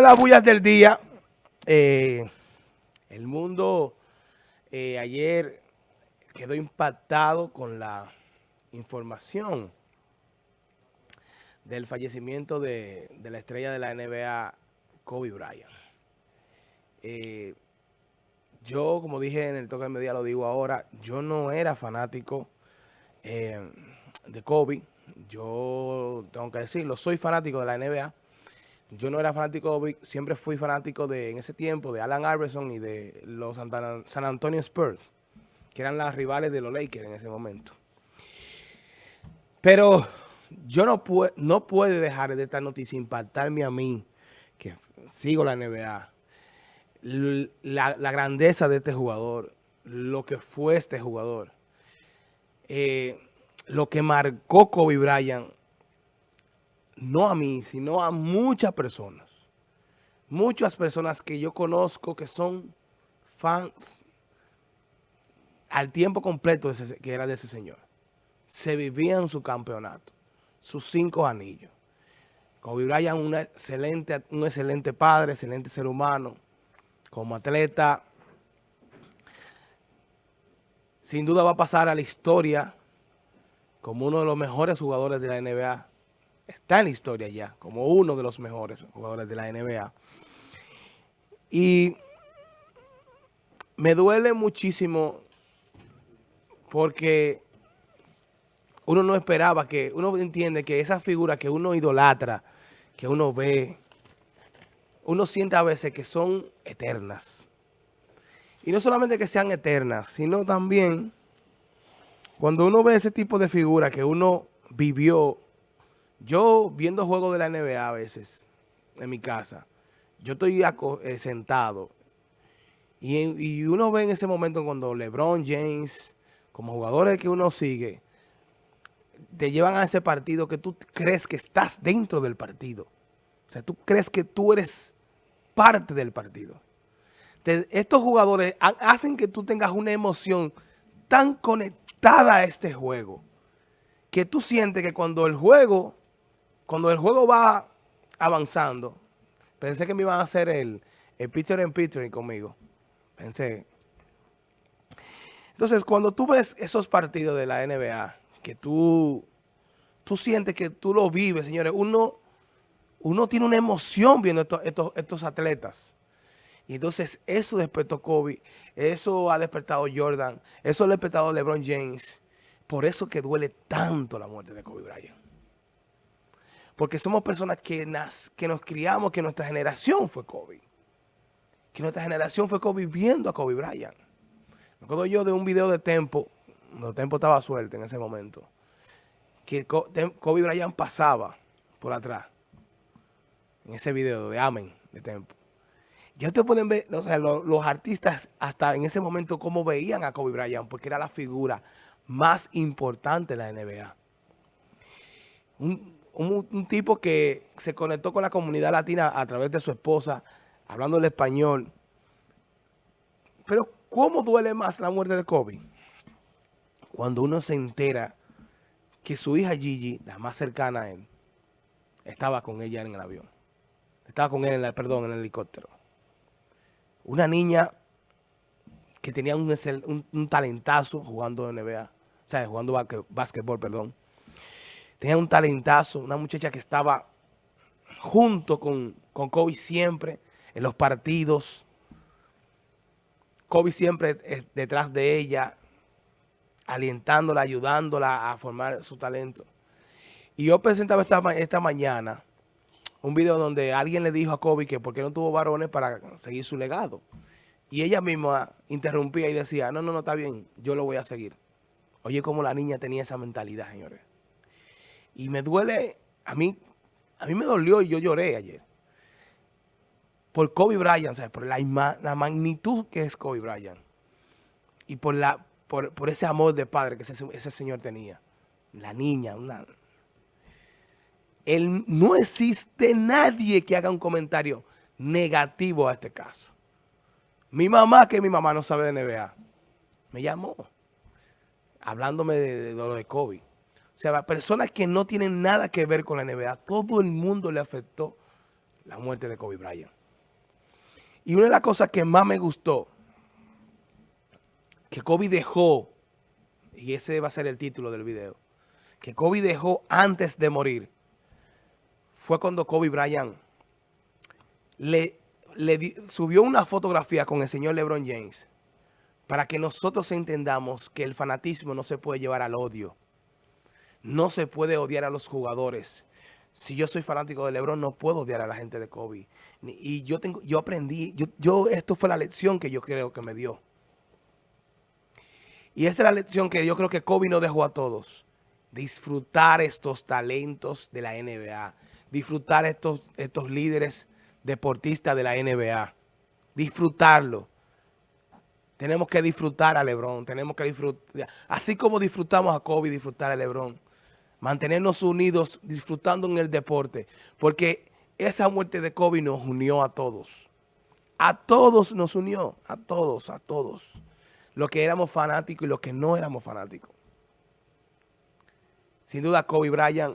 las bullas del día. Eh, el mundo eh, ayer quedó impactado con la información del fallecimiento de, la estrella de la NBA, Kobe Bryant. Eh, yo, como dije en el toque de media, lo digo ahora, yo no era fanático de Kobe. Yo tengo que decirlo, soy fanático de la NBA yo no era fanático, siempre fui fanático de, en ese tiempo, de Alan Iverson y de los San Antonio Spurs, que eran las rivales de los Lakers en ese momento. Pero yo no, puedo, no puedo dejar de esta noticia impactarme a mí, que sigo la NBA, la, grandeza de este jugador, lo que fue este jugador, eh, lo que marcó Kobe Bryant no a mí, sino a muchas personas. Muchas personas que yo conozco que son fans al tiempo completo que era de ese señor. Se vivían su campeonato, sus cinco anillos. Kobe Bryant, excelente, un excelente padre, excelente ser humano, como atleta. Sin duda va a pasar a la historia como uno de los mejores jugadores de la NBA está en la historia ya, como uno de los mejores jugadores de la NBA. Y me duele muchísimo porque uno no esperaba que, uno entiende que esa figura que uno idolatra, que uno ve, uno siente a veces que son eternas. Y no solamente que sean eternas, sino también cuando uno ve ese tipo de figura que uno vivió yo viendo juegos de la NBA a veces en mi casa, yo estoy eh, sentado y, uno ve en ese momento cuando LeBron James, como jugadores que uno sigue, te llevan a ese partido que tú crees que estás dentro del partido. O sea, tú crees que tú eres parte del partido. estos jugadores hacen que tú tengas una emoción tan conectada a este juego que tú sientes que cuando el juego cuando el juego va avanzando, pensé que me iban a hacer el, el Peter and Peter conmigo. Pensé. Entonces, cuando tú ves esos partidos de la NBA, que tú, tú sientes que tú lo vives, señores, uno, uno tiene una emoción viendo estos, estos, atletas. Y entonces eso despertó Kobe, eso ha despertado Jordan, eso ha despertado LeBron James. Por eso que duele tanto la muerte de Kobe Bryant. Porque somos personas que, nos criamos, que nuestra generación fue Kobe. Que nuestra generación fue Kobe viendo a Kobe Bryant. Me acuerdo yo de un video de Tempo, cuando Tempo estaba suelto en ese momento, que Kobe Bryant pasaba por atrás. En ese video de Amen, de Tempo. Ya ustedes pueden ver, o sea, los, los artistas hasta en ese momento cómo veían a Kobe Bryant, porque era la figura más importante de la NBA. Un, un, tipo que se conectó con la comunidad latina a través de su esposa, hablando el español. Pero, ¿cómo duele más la muerte de Kobe? Cuando uno se entera que su hija Gigi, la más cercana a él, estaba con ella en el avión. Estaba con él, en el, perdón, en el helicóptero. Una niña que tenía un, talentazo jugando NBA, o sea, jugando básquetbol, perdón tenía un talentazo, una muchacha que estaba junto con, con Kobe siempre en los partidos. Kobe siempre eh, detrás de ella, alientándola, ayudándola a formar su talento. Y yo presentaba esta, esta mañana un video donde alguien le dijo a Kobe que por qué no tuvo varones para seguir su legado. Y ella misma interrumpía y decía, no, no, no, está bien, yo lo voy a seguir. Oye, cómo la niña tenía esa mentalidad, señores. Y me duele, a mí, a mí me dolió y yo lloré ayer. Por Kobe Bryant, ¿sabes? Por la, la magnitud que es Kobe Bryant. Y por, la, por, ese amor de padre que ese, ese señor tenía. La niña, una... Él, no existe nadie que haga un comentario negativo a este caso. Mi mamá, que mi mamá no sabe de NBA, me llamó hablándome de, de lo de Kobe. O sea, personas que no tienen nada que ver con la NBA, todo el mundo le afectó la muerte de Kobe Bryant. Y una de las cosas que más me gustó, que Kobe dejó, y ese va a ser el título del video, que Kobe dejó antes de morir, fue cuando Kobe Bryant le, le subió una fotografía con el señor LeBron James para que nosotros entendamos que el fanatismo no se puede llevar al odio. No se puede odiar a los jugadores. Si yo soy fanático de LeBron, no puedo odiar a la gente de Kobe. Y yo tengo, yo aprendí, yo, yo, esto fue la lección que yo creo que me dio. Y esa es la lección que yo creo que Kobe nos dejó a todos. Disfrutar estos talentos de la NBA. Disfrutar estos, estos líderes deportistas de la NBA. Disfrutarlo. Tenemos que disfrutar a LeBron. Tenemos que disfrutar. Así como disfrutamos a Kobe, disfrutar a LeBron mantenernos unidos, disfrutando en el deporte, porque esa muerte de Kobe nos unió a todos. A todos nos unió, a todos, a todos. Los que éramos fanáticos y los que no éramos fanáticos. Sin duda, Kobe Bryant,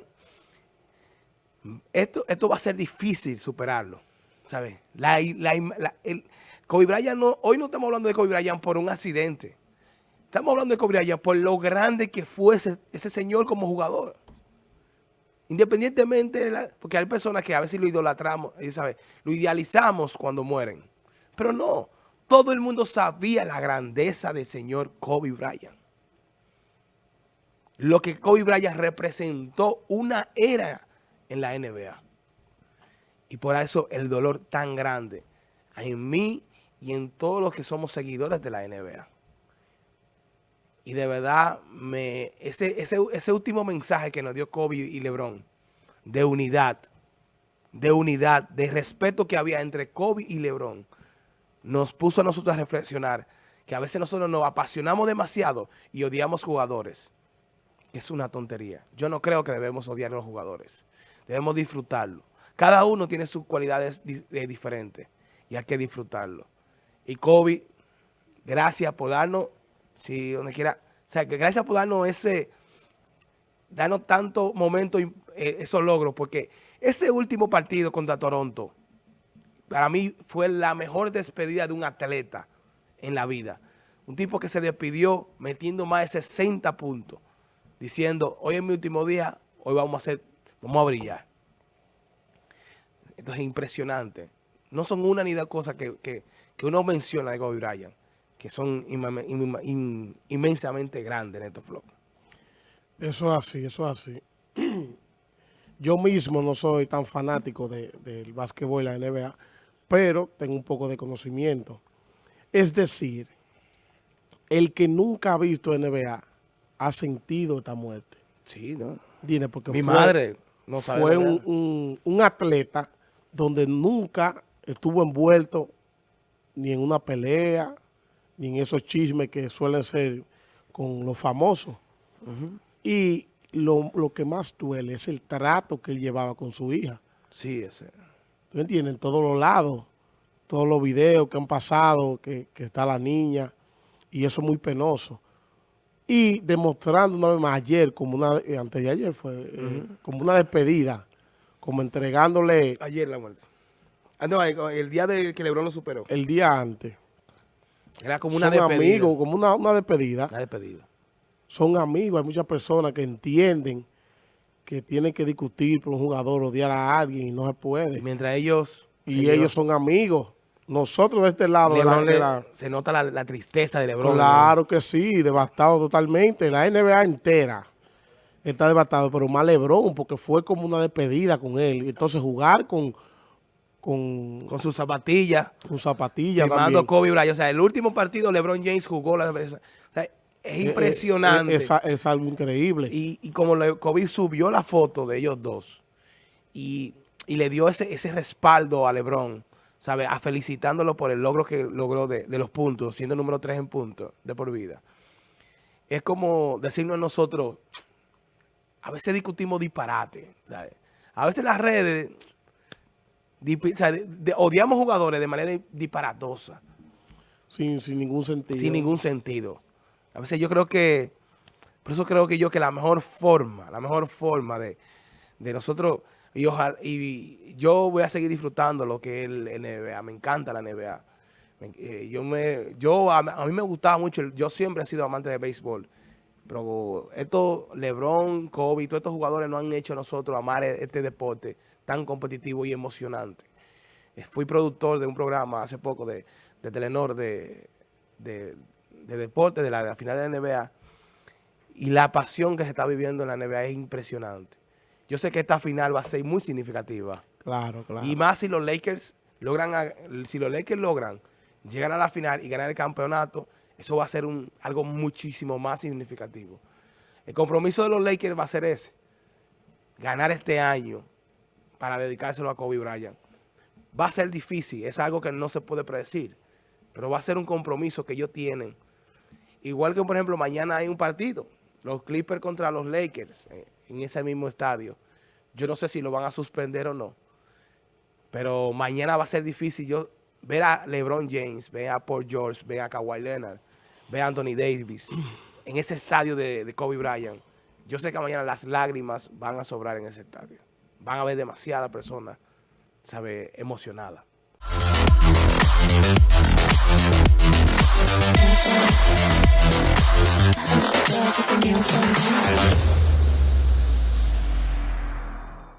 esto, esto va a ser difícil superarlo, ¿sabes? Kobe Bryant, no, hoy no estamos hablando de Kobe Bryant por un accidente. Estamos hablando de Kobe Bryant por lo grande que fue ese, señor como jugador. Independientemente, de porque hay personas que a veces lo idolatramos, ¿sabe? lo idealizamos cuando mueren. Pero no, todo el mundo sabía la grandeza del señor Kobe Bryant. Lo que Kobe Bryant representó una era en la NBA. Y por eso el dolor tan grande en mí y en todos los que somos seguidores de la NBA. Y de verdad, me, ese, ese, ese último mensaje que nos dio Kobe y Lebron, de unidad, de unidad, de respeto que había entre Kobe y Lebron, nos puso a nosotros a reflexionar que a veces nosotros nos apasionamos demasiado y odiamos jugadores. Es una tontería. Yo no creo que debemos odiar a los jugadores. Debemos disfrutarlo. Cada uno tiene sus cualidades eh, diferentes y hay que disfrutarlo. Y Kobe, gracias por darnos si donde quiera, o sea, que gracias por darnos ese, darnos tanto momento, eh, esos logros, porque ese último partido contra Toronto, para mí fue la mejor despedida de un atleta en la vida. Un tipo que se despidió metiendo más de 60 puntos, diciendo, hoy es mi último día, hoy vamos a hacer, vamos a brillar. Esto es impresionante. No son una ni dos cosas que, que, que uno menciona de Kobe Bryant que son inmensamente grandes en estos flocos. Eso es así, eso es así. Yo mismo no soy tan fanático del de, básquetbol y la NBA, pero tengo un poco de conocimiento. Es decir, el que nunca ha visto NBA ha sentido esta muerte. Sí, ¿no? Tiene porque Mi madre no sabe Fue un, un atleta donde nunca estuvo envuelto ni en una pelea, ni en esos chismes que suelen ser con los famosos. Y lo, que más duele es el trato que él llevaba con su hija. Sí, ese. ¿Tú entiendes? En todos los lados, todos los videos que han pasado, que, está la niña, y eso es muy penoso. Y demostrando una vez más ayer, como una, eh, antes de ayer fue, eh, como una despedida, como entregándole... Ayer la muerte. Ah, no, el día de que Lebron lo superó. El día antes. Era como una Son amigos, como una, una despedida. Una despedida. Son amigos, hay muchas personas que entienden que tienen que discutir por un jugador, odiar a alguien y no se puede. mientras ellos... Y ellos son amigos. Nosotros de este lado... se nota la, tristeza de Lebron. Claro que sí, devastado totalmente. La NBA entera está devastado, pero más Lebron, porque fue como una despedida con él. Entonces jugar con con, con sus zapatillas. Con zapatillas Firmando Kobe Bryant. O sea, el último partido LeBron James jugó la vez. O sea, es eh, eh, impresionante. Es, es, algo increíble. Y, y como Kobe subió la foto de ellos dos y, y le dio ese, ese respaldo a LeBron, ¿sabe? A felicitándolo por el logro que logró de, de los puntos, siendo número tres en puntos de por vida. Es como decirnos a nosotros, a veces discutimos disparate. A veces las redes odiamos jugadores de manera disparatosa. Sin, sin ningún sentido. Sin ningún sentido. A veces yo creo que, por eso creo que yo que la mejor forma, la mejor forma de, nosotros, Y, ojalá, y yo voy a seguir disfrutando lo que es el NBA. Me encanta la NBA. Eh, yo me, yo a, mí me gustaba mucho, yo siempre he sido amante de béisbol. Pero estos LeBron, Kobe, todos estos jugadores no han hecho a nosotros amar e, este deporte tan competitivo y emocionante. Eh, fui productor de un programa hace poco de, de Telenor de, de, deporte, de la, de la final de la NBA. Y la pasión que se está viviendo en la NBA es impresionante. Yo sé que esta final va a ser muy significativa. Claro, claro. Y más si los Lakers logran, si los Lakers logran llegar a la final y ganar el campeonato, eso va a ser un, algo muchísimo más significativo. El compromiso de los Lakers va a ser ese, ganar este año para dedicárselo a Kobe Bryant. Va a ser difícil, es algo que no se puede predecir, pero va a ser un compromiso que ellos tienen. Igual que, por ejemplo, mañana hay un partido, los Clippers contra los Lakers, eh, en ese mismo estadio. Yo no sé si lo van a suspender o no. Pero mañana va a ser difícil yo ver a LeBron James, ver a Paul George, ver a Kawhi Leonard, ver a Anthony Davis en ese estadio de, Kobe Bryant. Yo sé que mañana las lágrimas van a sobrar en ese estadio van a haber demasiadas personas, ¿sabes?, emocionadas.